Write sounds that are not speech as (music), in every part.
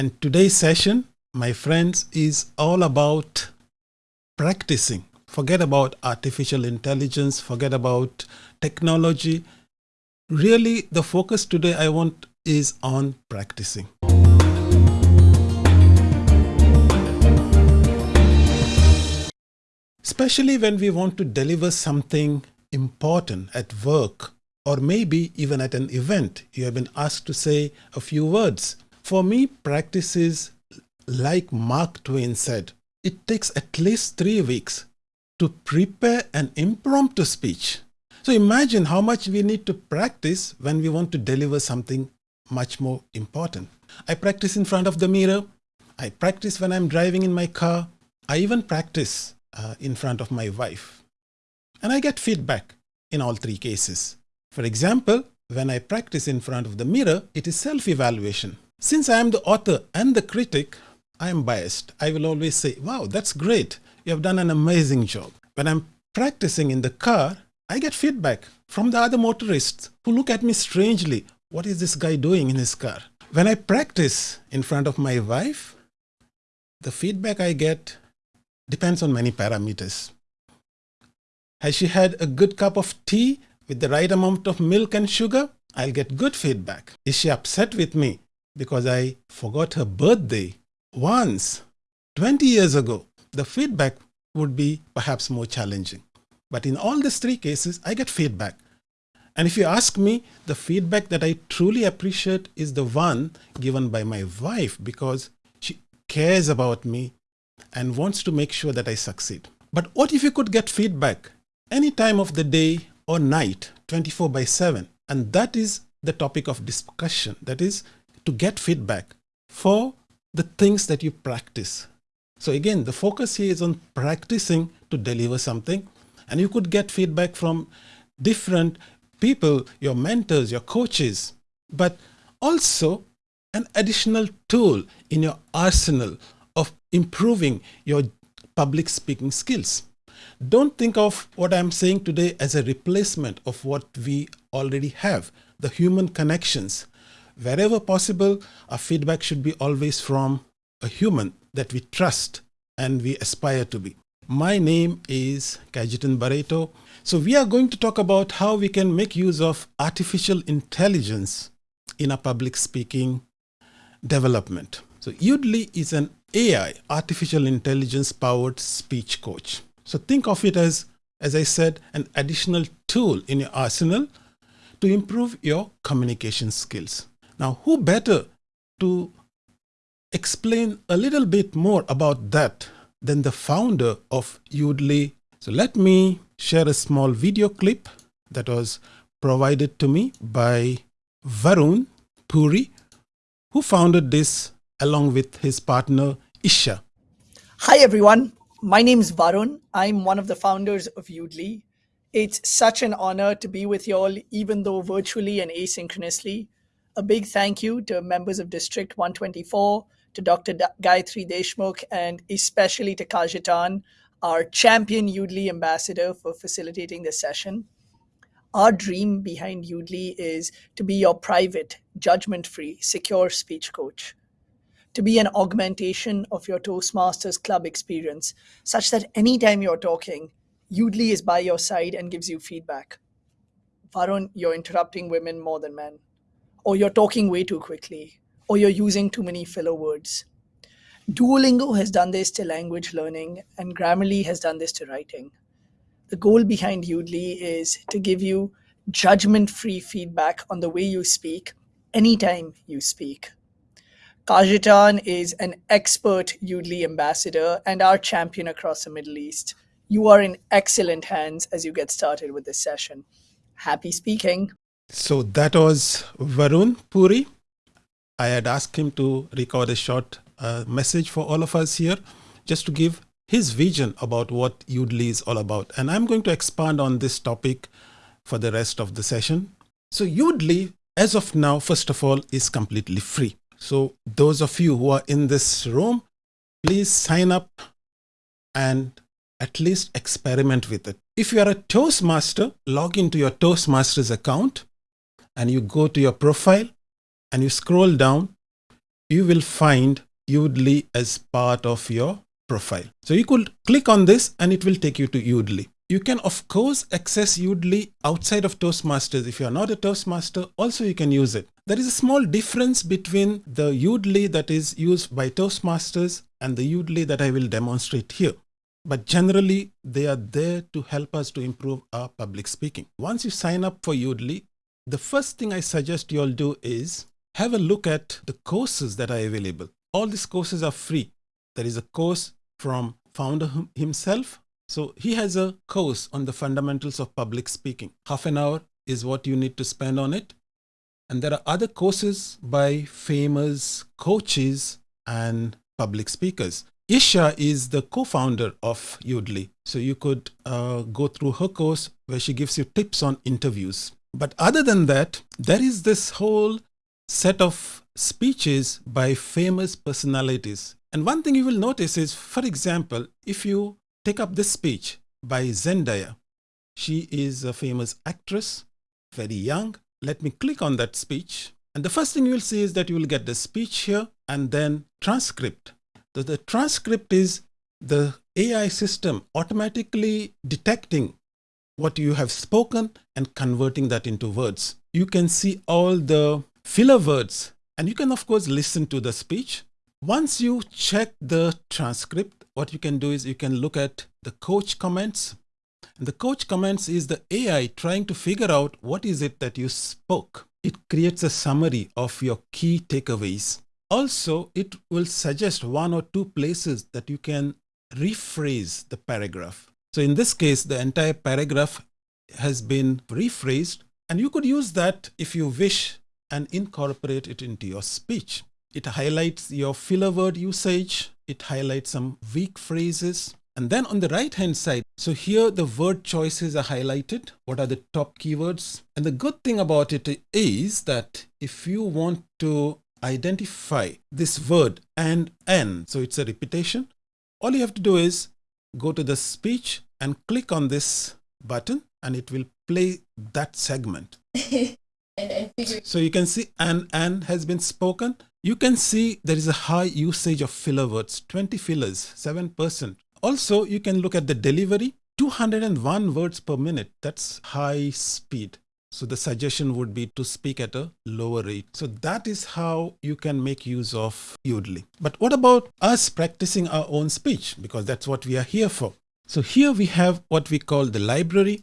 And today's session, my friends, is all about practicing. Forget about artificial intelligence, forget about technology. Really, the focus today I want is on practicing. Especially when we want to deliver something important at work or maybe even at an event, you have been asked to say a few words. For me, practice is like Mark Twain said, it takes at least three weeks to prepare an impromptu speech. So imagine how much we need to practice when we want to deliver something much more important. I practice in front of the mirror. I practice when I'm driving in my car. I even practice uh, in front of my wife. And I get feedback in all three cases. For example, when I practice in front of the mirror, it is self-evaluation. Since I am the author and the critic, I am biased. I will always say, wow, that's great. You have done an amazing job. When I'm practicing in the car, I get feedback from the other motorists who look at me strangely. What is this guy doing in his car? When I practice in front of my wife, the feedback I get depends on many parameters. Has she had a good cup of tea with the right amount of milk and sugar, I'll get good feedback. Is she upset with me because I forgot her birthday once 20 years ago? The feedback would be perhaps more challenging. But in all these three cases, I get feedback. And if you ask me, the feedback that I truly appreciate is the one given by my wife because she cares about me and wants to make sure that I succeed. But what if you could get feedback any time of the day or night 24 by 7 and that is the topic of discussion that is to get feedback for the things that you practice. So again the focus here is on practicing to deliver something. And you could get feedback from different people your mentors your coaches but also an additional tool in your arsenal of improving your public speaking skills. Don't think of what I'm saying today as a replacement of what we already have, the human connections. Wherever possible, our feedback should be always from a human that we trust and we aspire to be. My name is Kajetan Barreto. So we are going to talk about how we can make use of artificial intelligence in a public speaking development. So Yoodli is an AI, artificial intelligence powered speech coach. So think of it as, as I said, an additional tool in your arsenal to improve your communication skills. Now, who better to explain a little bit more about that than the founder of Yoodli. So let me share a small video clip that was provided to me by Varun Puri, who founded this along with his partner Esha. Hi everyone, my name is Varun. I'm one of the founders of Yoodli. It's such an honor to be with you all, even though virtually and asynchronously. A big thank you to members of District 124, to Dr. Gayatri Deshmukh, and especially to Kajitan, our champion Yoodli ambassador for facilitating this session. Our dream behind Yoodli is to be your private, judgment-free, secure speech coach to be an augmentation of your Toastmasters club experience, such that anytime you're talking, Yoodli is by your side and gives you feedback. Varun, you're interrupting women more than men, or you're talking way too quickly, or you're using too many filler words. Duolingo has done this to language learning, and Grammarly has done this to writing. The goal behind Yoodli is to give you judgment-free feedback on the way you speak anytime you speak. Kajitan is an expert Yoodli ambassador and our champion across the Middle East. You are in excellent hands as you get started with this session. Happy speaking. So that was Varun Puri. I had asked him to record a short uh, message for all of us here, just to give his vision about what Yoodli is all about. And I'm going to expand on this topic for the rest of the session. So Yoodli, as of now, first of all, is completely free. So those of you who are in this room, please sign up and at least experiment with it. If you are a Toastmaster, log into your Toastmasters account and you go to your profile and you scroll down, you will find Yoodli as part of your profile. So you could click on this and it will take you to Yoodli. You can of course access Yoodli outside of Toastmasters. If you are not a Toastmaster, also you can use it. There is a small difference between the Yoodli that is used by Toastmasters and the Yoodli that I will demonstrate here. But generally, they are there to help us to improve our public speaking. Once you sign up for Yoodli, the first thing I suggest you all do is have a look at the courses that are available. All these courses are free. There is a course from founder himself so he has a course on the fundamentals of public speaking. Half an hour is what you need to spend on it. And there are other courses by famous coaches and public speakers. Esha is the co-founder of Yoodli. So you could uh, go through her course where she gives you tips on interviews. But other than that, there is this whole set of speeches by famous personalities. And one thing you will notice is, for example, if you take up this speech by Zendaya. She is a famous actress, very young. Let me click on that speech. And the first thing you will see is that you will get the speech here and then transcript. So the transcript is the AI system automatically detecting what you have spoken and converting that into words. You can see all the filler words and you can of course listen to the speech. Once you check the transcript, what you can do is you can look at the coach comments. And the coach comments is the AI trying to figure out what is it that you spoke. It creates a summary of your key takeaways. Also, it will suggest one or two places that you can rephrase the paragraph. So in this case, the entire paragraph has been rephrased and you could use that if you wish and incorporate it into your speech. It highlights your filler word usage. It highlights some weak phrases. And then on the right hand side, so here the word choices are highlighted. What are the top keywords? And the good thing about it is that if you want to identify this word and n, so it's a repetition, all you have to do is go to the speech and click on this button and it will play that segment. (laughs) so you can see an and has been spoken you can see there is a high usage of filler words, 20 fillers, 7%. Also, you can look at the delivery, 201 words per minute. That's high speed. So the suggestion would be to speak at a lower rate. So that is how you can make use of Yoodli. But what about us practicing our own speech? Because that's what we are here for. So here we have what we call the library.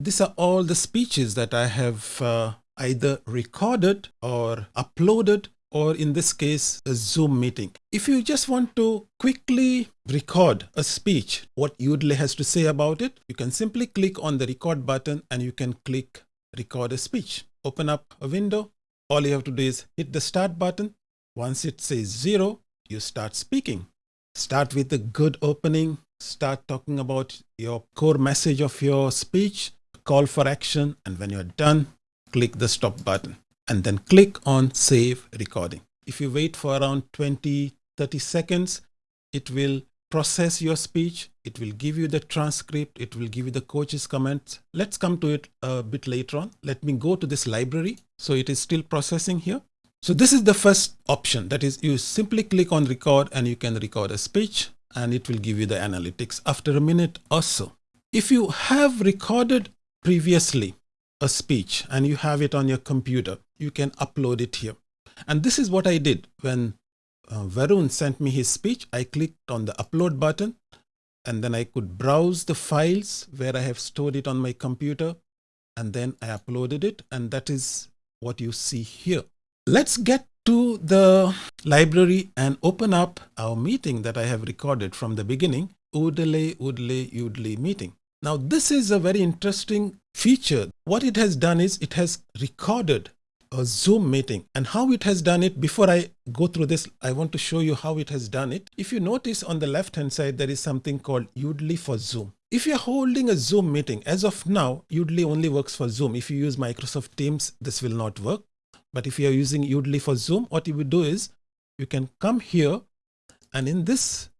These are all the speeches that I have uh, either recorded or uploaded or in this case, a Zoom meeting. If you just want to quickly record a speech, what Yoodli has to say about it, you can simply click on the record button and you can click record a speech. Open up a window. All you have to do is hit the start button. Once it says zero, you start speaking. Start with a good opening. Start talking about your core message of your speech, call for action. And when you're done, click the stop button and then click on save recording. If you wait for around 20, 30 seconds, it will process your speech. It will give you the transcript. It will give you the coach's comments. Let's come to it a bit later on. Let me go to this library. So it is still processing here. So this is the first option. That is you simply click on record and you can record a speech and it will give you the analytics after a minute or so. If you have recorded previously a speech and you have it on your computer, you can upload it here. And this is what I did when uh, Varun sent me his speech. I clicked on the upload button and then I could browse the files where I have stored it on my computer and then I uploaded it and that is what you see here. Let's get to the library and open up our meeting that I have recorded from the beginning, Udle Udle Udle meeting. Now this is a very interesting feature. What it has done is it has recorded a Zoom meeting and how it has done it. Before I go through this, I want to show you how it has done it. If you notice on the left hand side, there is something called Yoodli for Zoom. If you're holding a Zoom meeting, as of now, Yoodli only works for Zoom. If you use Microsoft Teams, this will not work. But if you're using Yoodli for Zoom, what you would do is you can come here and in this,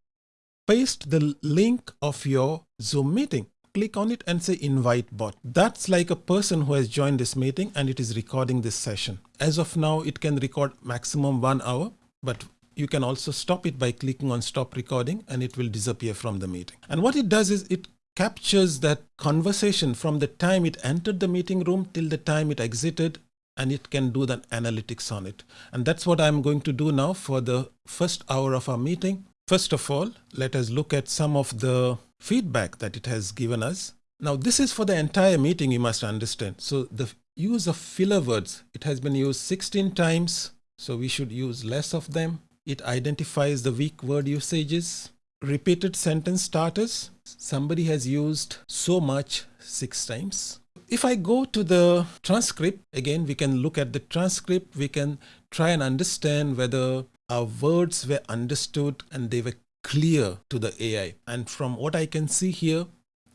paste the link of your Zoom meeting click on it and say invite bot. That's like a person who has joined this meeting and it is recording this session. As of now, it can record maximum one hour. but you can also stop it by clicking on stop recording and it will disappear from the meeting. And what it does is it captures that conversation from the time it entered the meeting room till the time it exited and it can do the analytics on it. And that's what I'm going to do now for the first hour of our meeting. First of all, let us look at some of the feedback that it has given us. Now, this is for the entire meeting, you must understand. So the use of filler words, it has been used 16 times. So we should use less of them. It identifies the weak word usages. Repeated sentence starters, somebody has used so much six times. If I go to the transcript, again, we can look at the transcript. We can try and understand whether our words were understood and they were clear to the AI. And from what I can see here,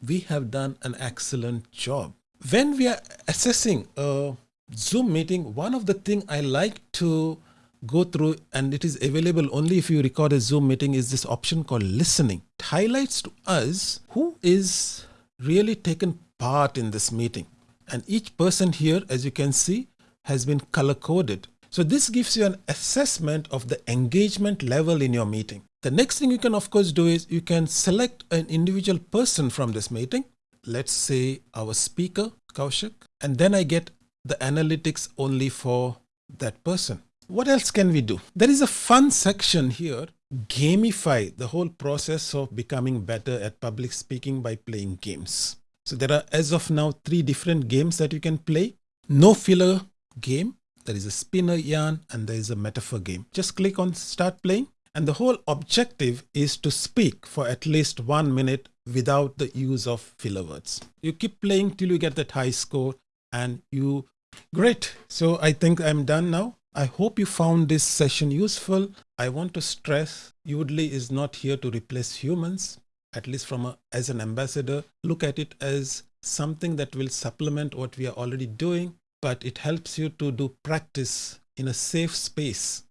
we have done an excellent job. When we are assessing a Zoom meeting, one of the things I like to go through and it is available only if you record a Zoom meeting is this option called listening. It highlights to us who is really taken part in this meeting. And each person here, as you can see, has been color coded. So this gives you an assessment of the engagement level in your meeting. The next thing you can of course do is you can select an individual person from this meeting. Let's say our speaker, Kaushik, and then I get the analytics only for that person. What else can we do? There is a fun section here, gamify the whole process of becoming better at public speaking by playing games. So there are as of now three different games that you can play. No filler game, there is a spinner yarn and there is a metaphor game. Just click on start playing and the whole objective is to speak for at least one minute without the use of filler words. You keep playing till you get that high score and you, great. So I think I'm done now. I hope you found this session useful. I want to stress Yoodli is not here to replace humans, at least from a, as an ambassador. Look at it as something that will supplement what we are already doing, but it helps you to do practice in a safe space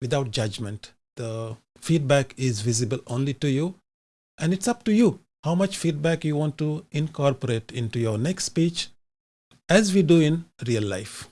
without judgment. The feedback is visible only to you and it's up to you how much feedback you want to incorporate into your next speech as we do in real life.